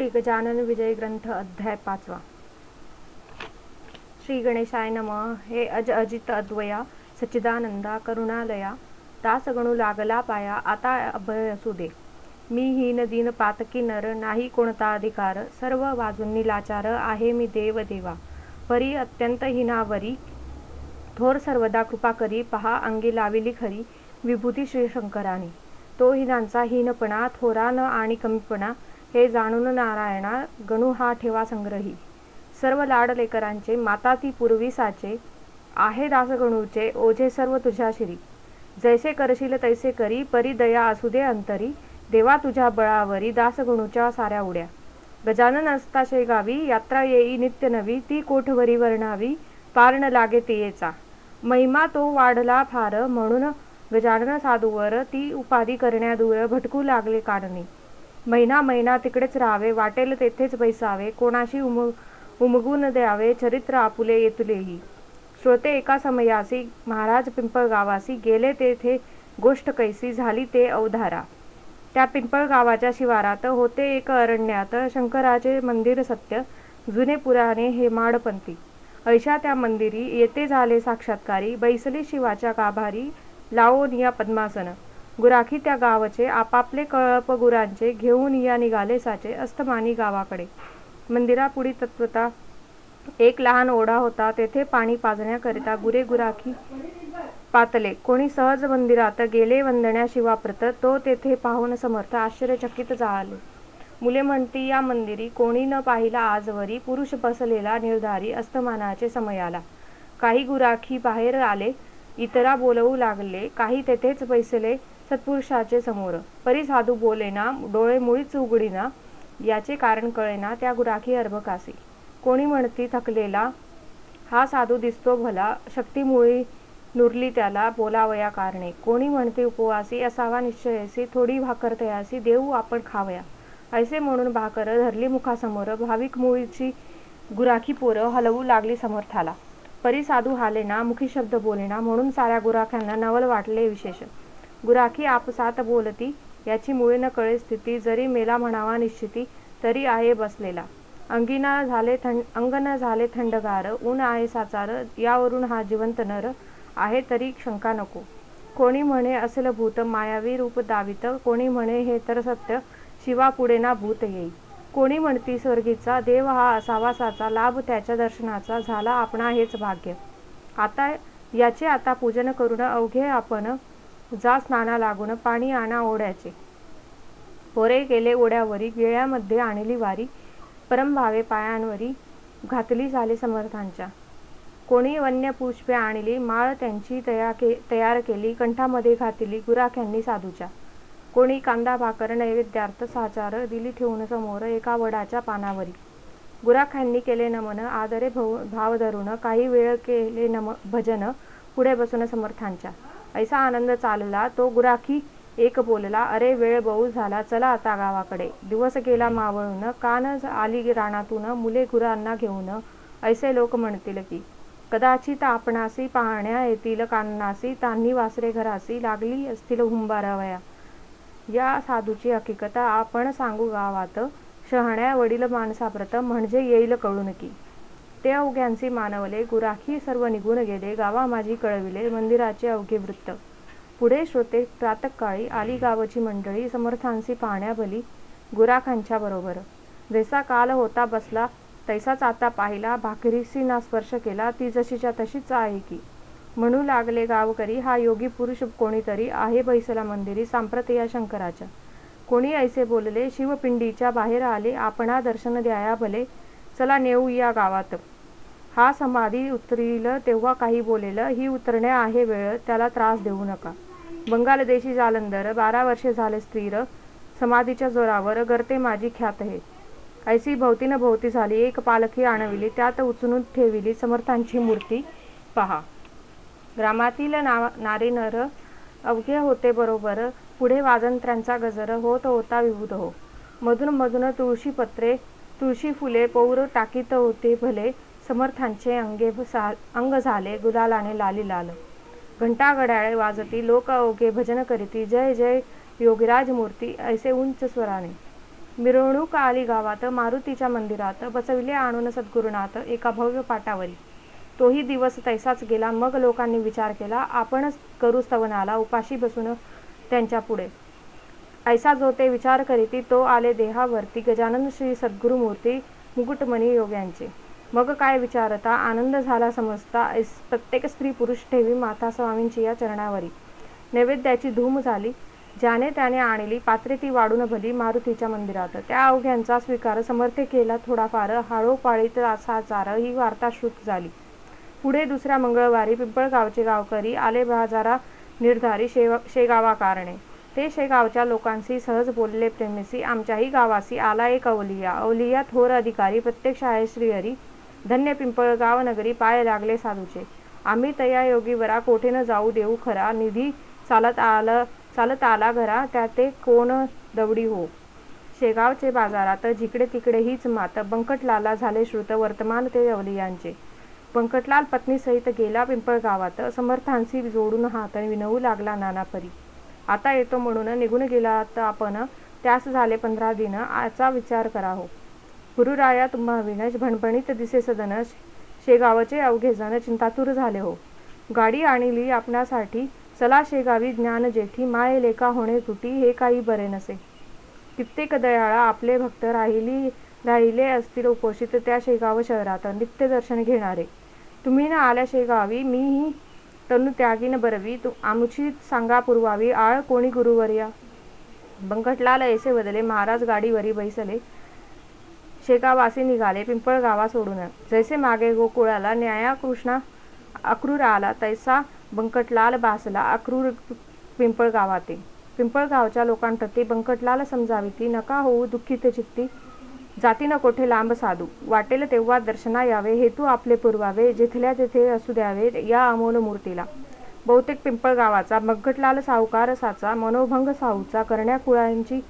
श्री गजानन विजय ग्रंथ अध्याय पाचवा. श्री गणेशाय नम. हे अज अजित अद्वया सच्चिदानंदा करुणालया दासगणू लागला पाया आता अभय असू दे. मी हीन दीन पातकी नर नाही कोणता अधिकार सर्व बाजूंनी लाचार आहे मी देव देवा. परी अत्यंत हिनावरी थोर सर्वदा कृपा करी पहा अंगी लाविली खरी विभूती श्री शंकराने तो हिनांचा हीनपणा थोरा न आणि कमीपणा हे जाणून नारायणा गणू हा ठेवा संग्रही. सर्व लाड लेकरांचे माता ती पूर्वी साचे आहे दासगणूचे ओझे सर्व तुझ्या श्री. जैसे करशील तैसे करी परी दया असू दे अंतरी. देवा तुझ्या बळावरी दासगणूच्या साऱ्या उड्या. गजानन असता शेगावी यात्रा येई नित्य नवी ती कोठवरी वर्णावी पारण लागे तियेचा. महिमा तो वाढला फार म्हणून गजानन साधूवर ती उपाधी करण्यादूर भटकू लागले काढणे महिना महिना तिकडेच राहावे वाटेल तेथेच बैसावे कोणाशी उम उमगून द्यावे चरित्र आपुले येतुलेही. श्रोते एका समयासी महाराज पिंपळगावासी गेले तेथे गोष्ट कैसी झाली ते अवधारा. त्या पिंपळगावाच्या शिवारात होते एक अरण्यात शंकराचे मंदिर सत्य जुने पुराणे हे माडपंथी. ऐशा त्या मंदिरी येथे झाले साक्षात्कारी बैसली शिवाच्या गाभारी लावोनिया पद्मासन. गुराखी त्या गावचे आपापले कळप गुरांचे घेऊन या निघाले साचे अस्तमानी गावाकडे. मंदिरापुढी तत्वता एक लहान ओढा होता. तेथे पाणी पाजण्याकरिता गुरे गुराखी पातले. कोणी सहज मंदिरात गेले वंदण्याशिवा प्रत तो तेथे पाहून समर्थ आश्चर्यचकित झाले. मुले म्हणती या मंदिरी कोणी न पाहिला आजवरी पुरुष बसलेला निर्धारी अस्तमानाचे समयाला. काही गुराखी बाहेर आले इतरा बोलवू लागले काही तेथेच बैसले सत्पुरुषाचे समोर. परी साधू बोलेना डोळे मुळीच उघडीना याचे कारण कळेना त्या गुराखी अर्भकासी. कोणी म्हणती थकलेला हा साधू दिसतो भला शक्तीमुळी नुरली त्याला बोलावया कारणे. कोणी म्हणते उपवासी असावा निश्चयसी थोडी भाकर तयासी देऊ आपण खावया. ऐसे म्हणून भाकर धरली मुखासमोर भाविक मुळीची गुराखी पोरं हलवू लागली समर्थाला. परी साधू हालेना मुखी शब्द बोलेना म्हणून साऱ्या गुराख्यांना नवल वाटले विशेष गुराखी आपसात बोलती याची मुळे न कळे स्थिती जरी मेला म्हणावा निश्चिती तरी आहे बसलेला. अंगिना झाले थंड अंग न झाले थंडगार ऊन आहे साचार यावरून हा जिवंत नर आहे तरी शंका नको. कोणी म्हणे असेल भूत मायावी रूप दावित कोणी म्हणे हे तर सत्य शिवा पुढे ना भूत येई. कोणी म्हणती स्वर्गीचा देव हा असावा साचा लाभ त्याच्या दर्शनाचा झाला आपणा हेच भाग्य. आता याचे आता पूजन करून अवघे आपण जा स्नाना लागून पाणी आणा ओढ्याचे. पोरे गेले ओढ्यावरी गिळ्यामध्ये आणली वारी परमभावे पायांवरी घातली झाले समर्थांच्या. कोणी वन्य पुष्पे आणली माळ त्यांची तया के तयार केली कंठामध्ये घातली गुराख्यांनी साधूच्या. कोणी कांदा भाकर नैवेद्यार्थ साचार दिली ठेवून समोर एका वडाच्या पानावरी. गुराख्यांनी केले नमन आदरे भव भाव धरून काही वेळ केले नम भजन पुढे बसून समर्थांच्या. ऐसा आनंद चालला तो गुराखी एक बोलला अरे वेळ बहु झाला चला आता गावाकडे. दिवस गेला मावळून कान आली रानातून मुले गुरांना घेऊन. ऐसे लोक म्हणतील की कदाचित आपणासी पाहण्या येतील कान्नासी तान्ही वासरे घरासी लागली असतील हुंबारावया. या साधूची हकीकत आपण सांगू गावात. शहाण्या वडील माणसाप्रत म्हणजे येईल कळून की ते अवघ्यांचे मानवले गुराखी सर्व निघून गेले गावा माझी कळविले मंदिराचे अवघे वृत्त. पुढे श्रोते प्रातकाळी आली गावची मंडळी समर्थांशी पाहण्याभली गुराखांच्या बरोबर. जैसा काल होता बसला तैसाच आता पाहिला भाकरीसी ना स्पर्श केला ती जशीच्या तशीच आहे की. म्हणू लागले गावकरी हा योगी पुरुष कोणीतरी आहे बैसला मंदिरी सांप्रत या शंकराच्या. कोणी ऐसे बोलले शिवपिंडीच्या बाहेर आले आपणा दर्शन द्याया भले चला नेऊ या गावात. हा समाधी उतरील तेव्हा काही बोलेल ही उतरण्या आहे वेळ त्याला त्रास देऊ नका. बंगालदेशी जालंधर बारा वर्षे झाले स्त्रीर समाधीच्या जोरावर गर्ते माझी ख्यात हे ऐसी भोवतीनं भोवती झाली एक पालखी आणविली त्यात उचलून ठेविली समर्थांची मूर्ती पहा. ग्रामातील ना नारी नर अवघे होते बरोबर पुढे वाजंत्र्यांचा गजर होत होता विभूत हो. मधून मधून तुळशी पत्रे तुळशी फुले पौर टाकीत होते भले समर्थांचे अंगे अंग झाले गुलालाने लाली लाल. घंटा घड्याळे वाजती लोक अवघे भजन करीती जय जय योगिराज मूर्ती ऐसे उंच स्वराने. मिरवणूक आली गावात मारुतीच्या मंदिरात बसविले आणून सद्गुरुनाथ एका भव्य पाटावरी. तोही दिवस तैसाच गेला मग लोकांनी विचार केला आपणच करू स्तवनाला उपाशी बसून त्यांच्या पुढे. ऐसा जो ते विचार करीती तो आले देहावरती गजानन श्री सद्गुरुमूर्ती मुकुटमणी योग्यांचे. मग काय विचारता आनंद झाला समजता ऐस प्रत्येक स्त्री पुरुष ठेवी माता स्वामींची या चरणावरी. नैवेद्याची धूम झाली. ज्याने त्याने आणली पात्रे ती वाढून भली मारुतीच्या मंदिरात. त्या अवघ्यांचा स्वीकार समर्थ केला थोडाफार. हाळोपाळीत असा चार ही वार्ता श्रुत झाली. पुढे दुसऱ्या मंगळवारी पिंपळगावचे गावकरी आले बाजारा निर्धारी शेव शेगावा कारणे ते शेगावच्या लोकांशी सहज बोलले प्रेमेसी आमच्याही गावासी आला एक अवलिया. अवलिया थोर अधिकारी प्रत्यक्ष आहे श्रीहरी. धन्य पिंपळगाव नगरी पाय लागले साधूचे. आम्ही तया योगीवरा कोठे न जाऊ देऊ खरा. निधी चालत आलं चालत आला घरा त्या ते कोण दवडी हो? शेगावचे बाजारात जिकडे तिकडे हीच मात. बंकटलाला झाले श्रुत वर्तमान ते अवलियांचे. बंकटलाल पत्नीसहित गेला पिंपळगावात. समर्थांशी जोडून हात विनवू लागला नानापरी. आता येतो म्हणून निघून गेला तर आपण त्यास झाले पंधरा दिन आचा विचार करा हो. गुरुराया तुम्हा विनश भणभणीत दिसे सदन शेगावचे अवघे जण चिंतातूर झाले हो. गाडी आणली आपणासाठी चला शेगावी ज्ञान जेठी माय लेखा होणे तुटी हे काही बरे नसे. कित्येक दयाळा आपले भक्त राहिली राहिले असतील उपोषित त्या शेगाव शहरात नित्य दर्शन घेणारे. तुम्ही ना आल्या शेगावी मीही तनु त्यागीन बरवी तू आमची सांगा पुरवावी आळ कोणी गुरुवर्या? बंकटलाल ऐसे बदले महाराज गाडीवरी बैसले. शेकावासी निघाले पिंपळगावा सोडून. जैसे मागे गोकुळाला न्याया कृष्णा अक्रूर आला तैसा बंकटलाल बासला अक्रूर पिंपळगावाते पिंपळगावच्या लोकांप्रती बंकटलाल समजावी नका होऊ दुःखित चित्ती. जातीनं कोठे लांब साधू. वाटेल तेव्हा दर्शना यावे हेतू आपले पुरवावे जिथल्या तिथे असू द्यावे या अमोल मूर्तीला. बहुतेक पिंपळगावाचा मग्गटलाल सावकार साचा मनोभंग साहूचा करण्या कुळांची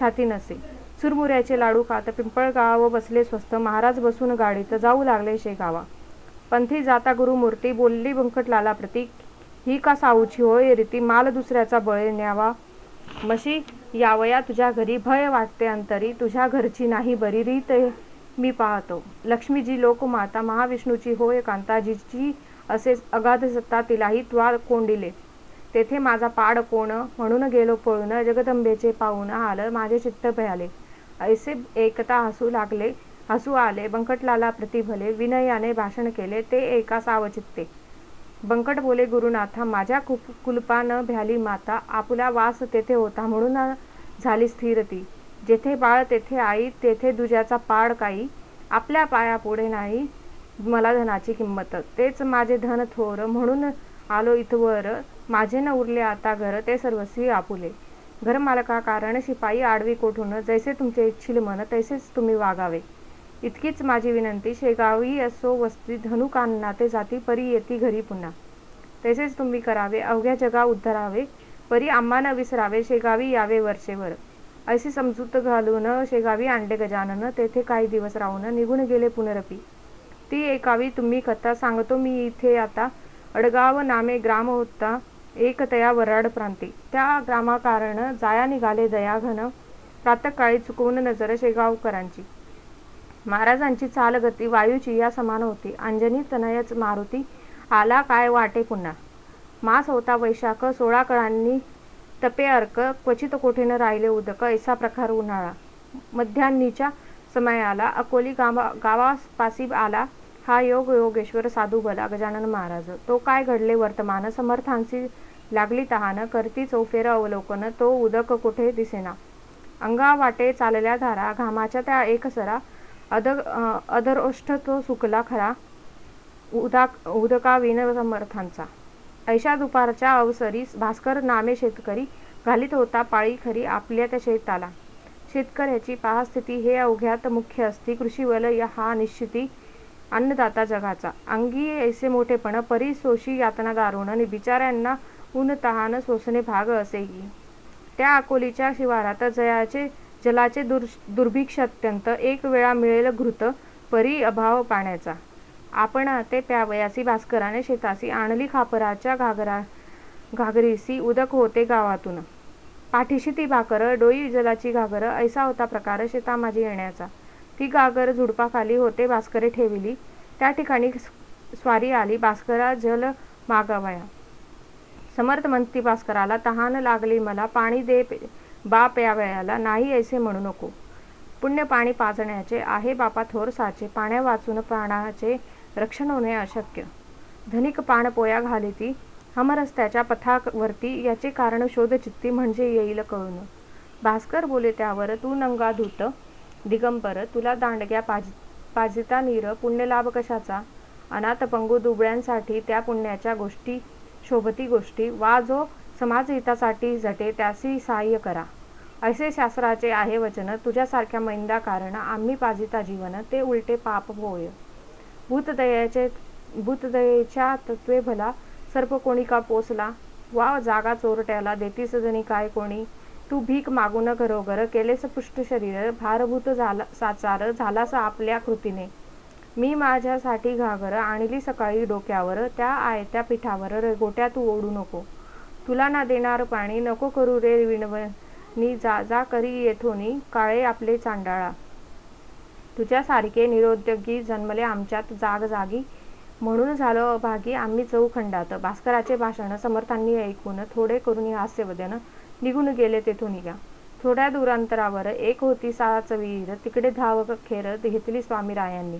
छाती नसे. चुरमुऱ्याचे लाडू खात पिंपळगाव बसले स्वस्त महाराज बसून गाडीत जाऊ लागले शेगावा. पंथी जाता गुरुमूर्ती बोलली बंकटलाला प्रतीक. ही का साऊची होय रीती माल दुसऱ्याचा बळे न्यावा. मशी यावया तुझ्या घरी भय वाटते अंतरी तुझ्या घरची नाही बरी रीत मी पाहतो. लक्ष्मीजी लोकमाता महाविष्णूची होय कांताजीची असे अगाध सत्ता तिलाही त्वा कोंडिले. तेथे माझा पाड कोण म्हणून गेलो पळून जगदंबेचे पाहून आलं माझे चित्त भयाले. ऐसे एकता हसू लागले हसू आले बंकटलाला प्रतिभले विनयाने भाषण केले ते एका सावचित्ते. बंकट बोले गुरुनाथा माझ्या कुप कुलपानं भ्याली माता आपुला वास तेथे होता म्हणून झाली स्थिर ती जेथे बाळ तेथे आई तेथे दुजाचा पाड काही. आपल्या पाया पुढे नाही मला धनाची किंमत. तेच माझे धन थोर म्हणून आलो इथवर. माझे न उरले आता घर ते सर्वस्वी आपुले. घरमालका कारण शिपाई आडवी कोठून जैसे तुमचे इच्छिल मन तैसेच तुम्ही वागावे. इतकीच माझी विनंती शेगावी असो वस्ती धनुकांना ते जाती परी येती घरी पुन्हा. तसेच तुम्ही करावे अवघ्या जगा उद्धरावे परी आम्हा न विसरावे शेगावी यावे वर्षेवर. अशी समजूत घालून शेगावी आणले गजानन तेथे काही दिवस राहून निघून गेले पुनरपी. ती एकावी तुम्ही कथा सांगतो मी इथे आता. अडगाव नामे ग्राम होता एक तया वराड प्रांती. त्या ग्रामाकारण जाया निघाले दयाघन. प्रातकाळी चुकवून नजर शेगावकरांची. महाराजांची चालगती वायूची या समान होती. अंजनी तनयच मारुती आला काय वाटे पुन्हा? मास होता वैशाख सोळा कळांनी तपे अर्क क्वचित कोठेनं राहिले उदक ऐसा प्रकार उन्हाळा. मध्यान्नीच्या समयाला अकोली गावा गावापासी आला हा योग योगेश्वर साधू बला गजानन महाराज. तो काय घडले वर्तमान? समर्थांची लागली तहान करती चौफेर अवलोकन तो उदक कुठे दिसेना? अंगा वाटे चालल्या धारा घामाच्या त्या एकसरा अद अदरोष्ठ तो सुकला खरा उदाक उदकाविन समर्थांचा. ऐशा दुपारच्या अवसरी भास्कर नामे शेतकरी घालीत होता पाळी खरी आपल्या त्या शेताला. शेतकऱ्याची पाहस्थिती हे अवघ्यात मुख्य असती कृषीवल हा निश्चिती अन्नदाता जगाचा. अंगी ऐसे मोठेपण परी सोशी यातना दारुण बिचाऱ्यांना ऊन तहान सोसणे भाग असेही. त्या अकोलीच्या शिवारात जयाचे जलाचे दुर् दुर्भिक्ष अत्यंत एक वेळा मिळेल घृत परी अभाव पाण्याचा. आपण ते प्यावयासी भास्कराने शेतासी आणली खापराच्या घागरा घागरीसी उदक होते गावातून. पाठीशी ती भाकर डोई जलाची घागर ऐसा होता प्रकार शेता माझी येण्याचा. ती घागर झुडपाखाली होते भास्करे ठेविली. त्या ठिकाणी स्वारी आली. भास्करा जल मागावया. समर्थ म्हणती भास्कराला तहान लागली मला. पाणी दे बाप या वेळाला नाही ऐसे म्हणू नको. पुण्य पाणी पाजण्याचे आहे बापा थोर साचे पाण्या वाचून प्राणाचे रक्षण होणे अशक्य. धनिक पाण पोया घालिती हमरस्त्याच्या पथावरती याचे कारण शोध चित्ती म्हणजे येईल कळून. भास्कर बोले त्यावर तू नंगा धूत दिगंबर तुला दांडग्या पाज पाजिता नीर पुण्यलाभ कशाचा? अनाथ पंगू दुबळ्यांसाठी त्या पुण्याच्या गोष्टी शोभती गोष्टी वा जो समाजहितासाठी झटे त्यासी सहाय्य करा. ऐसे शास्त्राचे आहे वचन. तुझ्यासारख्या मैंदा कारण आम्ही पाजिता जीवन ते उलटे पाप होय. भूतदयाचे भूतदयेच्या तत्वे भला सर्प कोणी का पोचला वा जागा चोरट्याला देतीस जणी काय कोणी? तू भीक मागून घरोघर केलेस पुष्ट शरीर भारभूत झाला साचार झालास आपल्या कृतीने. मी माझ्यासाठी घागर आणली सकाळी डोक्यावर त्या आयत्या पिठावर गोट्या तू ओढू नको. तुला ना देणार पाणी नको करू रे विणवणी जा जा करी येथोनी काळे आपले चांडाळा. तुझ्यासारखे निरोद्योगी जन्मले आमच्यात जाग जागी. म्हणून झालं अभागी आम्ही चौखंडात भास्कराचे भाषण समर्थांनी ऐकून थोडे करून हास्यवदन निघून गेले तेथून निघा. थोड्या दूरांतरावर एक होती साच विहीर. तिकडे धाव खेर घेतली स्वामीरायांनी.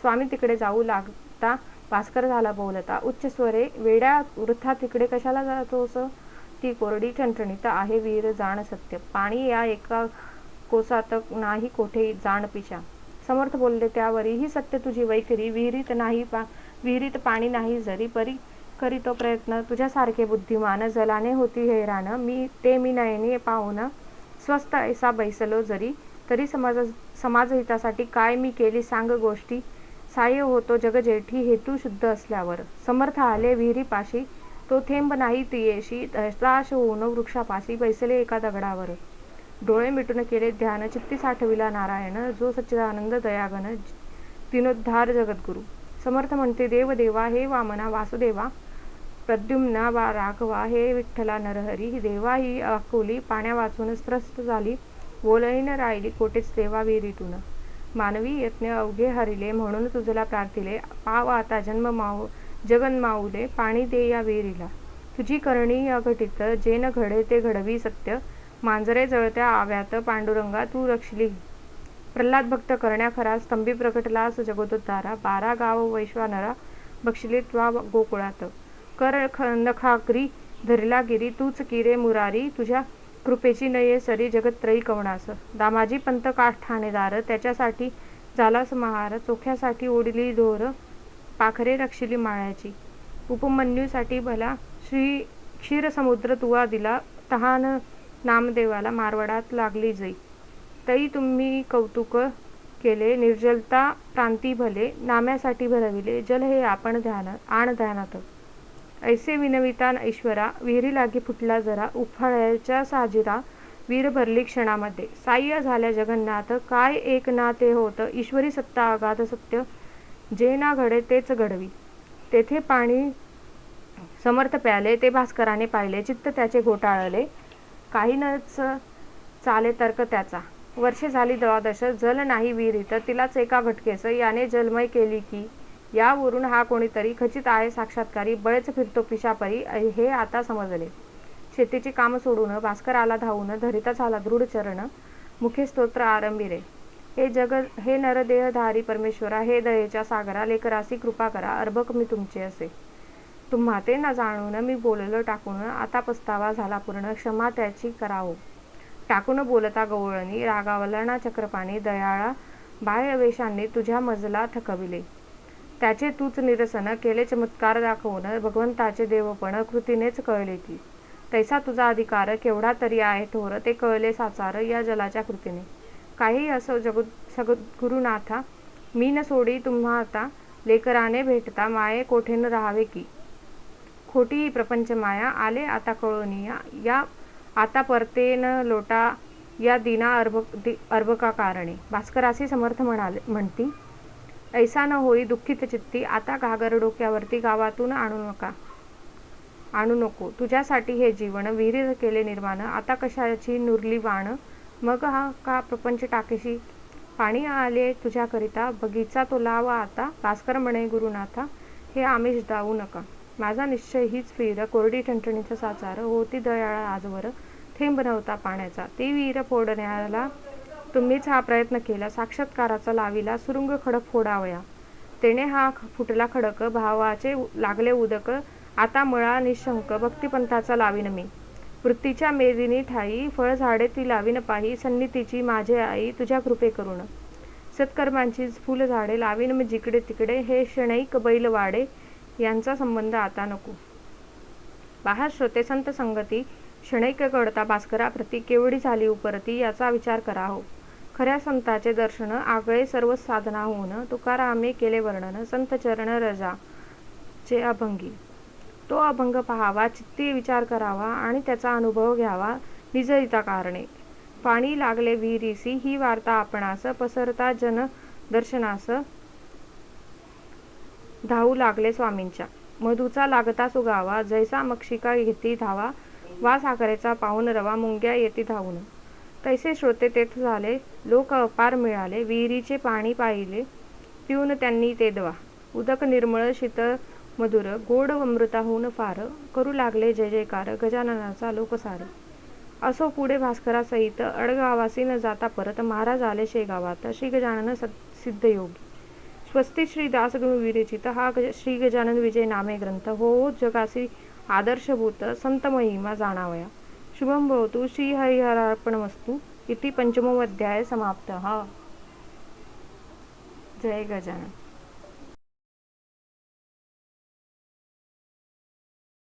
स्वामी तिकडे जाऊ लागता भास्कर झाला बोलता उच्च स्वरे वेड्या वृथा तिकडे कशाला जातोस ती कोरडी ठणठणीत आहे वीर जाण सत्य. पाणी या एका कोसात नाही कोठे जाण पिशा. समर्थ बोलले त्यावरीही सत्य तुझी वैखरी. विहिरीत नाही पा विहिरीत पाणी नाही जरी परी करीतो प्रयत्न. तुझ्यासारखे बुद्धिमान जलाने होती हैराण मी ते मी नयनी पाहून स्वस्त ऐसा बैसलो जरी. तरी समाज समाजहितासाठी काय मी केली सांग गोष्टी? साह्य होतो जगजेठी हेतू शुद्ध असल्यावर. समर्थ आले विहिरीपाशी तो थेंब नाही तियेशी हताश होऊन वृक्षापाशी बैसले एका दगडावर. डोळे मिटून केले ध्यान चित्ती साठविला नारायण जो सच्चिदानंद दयागन दिनोद्धार जगद्गुरु. समर्थ म्हणते देव देवा हे वामना वासुदेवा प्रद्युम्ना वा राघवा हे विठ्ठला नरहरी देवा ही अकोली पाण्या वाचून त्रस्त झाली बोलही न राहिली कोटेच देवा विहिरीतून. मानवी यत्न अवघे हरिले म्हणून तुझला प्रार्थिले पाव आता जन्म माऊ जगन माऊले पाणी दे या विहिरीला. तुझी करणी अघटित जे न घडे ते घडवी सत्य. मांजरे जळत्या आव्यात पांडुरंगा तू रक्षली. प्रल्हाद भक्त करण्या खरा स्तंभी प्रकटलास जगोदोद्धारा बारा गाव वैश्वानरा बक्षिले त्वा गोकुळात. कर नखाग्री धरला गिरी तूच किरे मुरारी. तुझ्या कृपेची नये सरी जगत्रयी कवणास. दामाजी पंत काठ ठाणेदार त्याच्यासाठी झाला महार चोख्यासाठी ओढली ढोर पाखरे रक्षिली माळ्याची. उपमन्यूसाठी भला श्री क्षीरसमुद्र तुवा दिला तहान नामदेवाला मारवाडात लागली जई तई तुम्ही कौतुक केले निर्जलता प्रांती भले नाम्यासाठी भरविले जल हे आपण ध्यान आण ध्यानात. ऐसे विनवितान ऐश्वरा विहिरी लागी फुटला जरा उफाळ्याच्या साजिरा वीर भरली क्षणामध्ये. साह्य झाल्या जगन्नाथ काय एक ना ते होत ईश्वरी सत्ता अगाध सत्य जे ना घडे तेच घडवी. तेथे पाणी समर्थ प्याले ते भास्कराने पाहिले चित्त त्याचे घोटाळले काही नच चाले तर्क त्याचा. वर्षे झाली द्वादश जल नाही विहिरीत तिलाच एका घटकेस याने जलमय केली की यावरून हा कोणीतरी खचित आहे साक्षात्कारी बळेच फिरतो पिशापरी हे आता समजले. शेतीची कामं सोडून भास्कर आला धावून धरिता झाला दृढ चरण मुखे स्तोत्र आरंभिरे हे जग हे नरदेहधारी परमेश्वरा हे दयेच्या सागरा लेकरासी कृपा करा अर्भक मी तुमचे असे. तुम्हा ते न जाणून मी बोललो टाकून आता पस्तावा झाला पूर्ण क्षमा त्याची करावो. टाकून बोलता गवळणी रागावलना चक्रपाणी दयाळा बाह्यवेशांनी तुझ्या मजला थकविले. त्याचे तूच निरसन केले चमत्कार दाखवून भगवंताचे देवपण कृतीनेच कळले की. तैसा तुझा अधिकार केवढा तरी आहे थोर ते कळले साचार या जलाच्या कृतीने. काही असो जगु सगुरुनाथा मी न सोडी तुम्हा आता लेकराने भेटता माये कोठेन राहावे की? खोटी ही प्रपंच माया आले आता कळोनिया या आता परतेन लोटा या दिना अर्भ अर्भका कारणे भास्करासी समर्थ म्हणाले म्हणती ऐसा न होई दुःखित चित्ती आता घागर डोक्यावरती गावातून आणू नका. आणू नको. तुझ्यासाठी हे जीवन विहिरीत केले निर्माण. आता कशाची नुरली वाण? मग हा का प्रपंच टाकेशी? पाणी आले तुझ्याकरिता. बगीचा तो लावा आता. भास्कर म्हणे गुरुनाथा हे आमिष दावू नका. माझा निश्चय हीच फिर कोरडी ठणठणीचा साचार. होती दयाळा आजवर. थेंब नव्हता पाण्याचा. ती विहीर फोडण्याला तुम्हीच हा प्रयत्न केला साक्षात्काराचा लाविला सुरुंग खडक फोडावया. तेने हा फुटला खडक भावाचे लागले उदक आता मळा निशंक भक्तिपंथाचा लावीन मी. वृत्तीच्या मेदिनी ठाई फळझाडे ती लावीन पाही सन्नितीची माझे आई तुझ्या कृपे करून सत्कर्मांची फुलझाडे लावीन मी जिकडे तिकडे हे शणैक बैलवाडे यांचा संबंध आता नको. बाहेर श्रोते संत संगती क्षणैक कळता भास्करा प्रती केवढी झाली उपरती याचा विचार करा हो. खऱ्या संताचे दर्शन आगळे सर्व साधना होऊन तुकारामे केले वर्णन संत चरण रजा चे अभंगी. तो अभंग पहावा चित्ती विचार करावा आणि त्याचा अनुभव घ्यावा निजरिता कारणे. पाणी लागले विहिरीसी ही वार्ता आपणास पसरता जन दर्शनास धावू लागले स्वामींच्या. मधूचा लागता सुगावा जैसा मक्षिका घेती धावा वा साखरेचा पाहून रवा मुंग्या येती धावून. तैसे श्रोते तेथ झाले. लोक अपार मिळाले. विहिरीचे पाणी पाहिले. पिऊन त्यांनी ते दवा. उदक निर्मळ शीतळ मधुर गोड अमृताहून फार. करू लागले जय जयकार. गजाननाचा लोकसार. असो पुढे भास्करासहित अडगावासी न जाता परत. महाराज आले शेगावात. श्री गजानन सिद्ध योगी स्वस्ती श्री दासगणू विरचित हा श्री गजानन विजय नामे ग्रंथ. हो जगासी आदर्शभूत संत महिमा जाणावया. शुभम भवतु श्रीहरिहरार्पणमस्तु इति पंचमोऽध्याय समाप्तः. जय गजानन.